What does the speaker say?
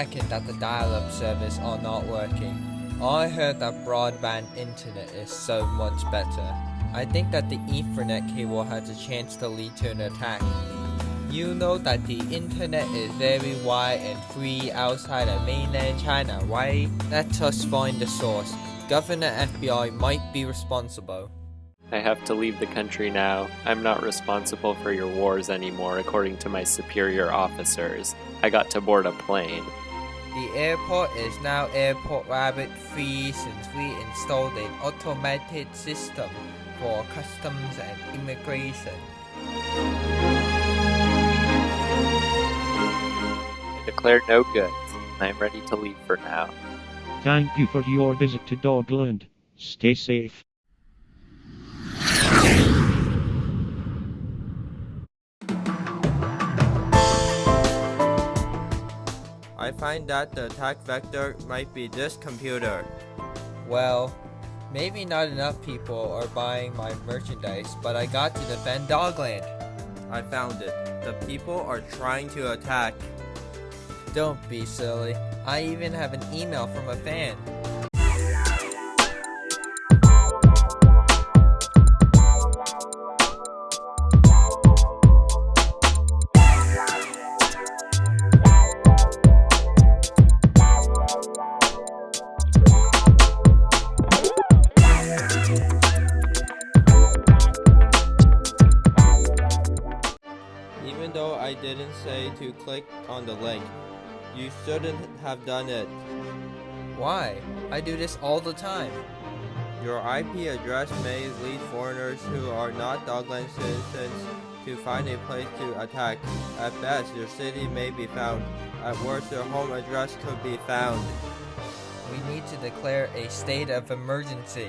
reckon that the dial-up service are not working. I heard that broadband internet is so much better. I think that the Ethernet cable has a chance to lead to an attack. You know that the internet is very wide and free outside of mainland China, right? Let us find the source. Governor FBI might be responsible. I have to leave the country now. I'm not responsible for your wars anymore, according to my superior officers. I got to board a plane. The airport is now Airport Rabbit free since we installed an automated system for customs and immigration. I declare no goods, and I'm ready to leave for now. Thank you for your visit to Dogland. Stay safe. I find that the attack vector might be this computer. Well, maybe not enough people are buying my merchandise, but I got to defend Dogland. I found it. The people are trying to attack. Don't be silly. I even have an email from a fan. Even though I didn't say to click on the link, you shouldn't have done it. Why? I do this all the time. Your IP address may lead foreigners who are not Dogland citizens to find a place to attack. At best, your city may be found. At worst, your home address could be found. We need to declare a state of emergency.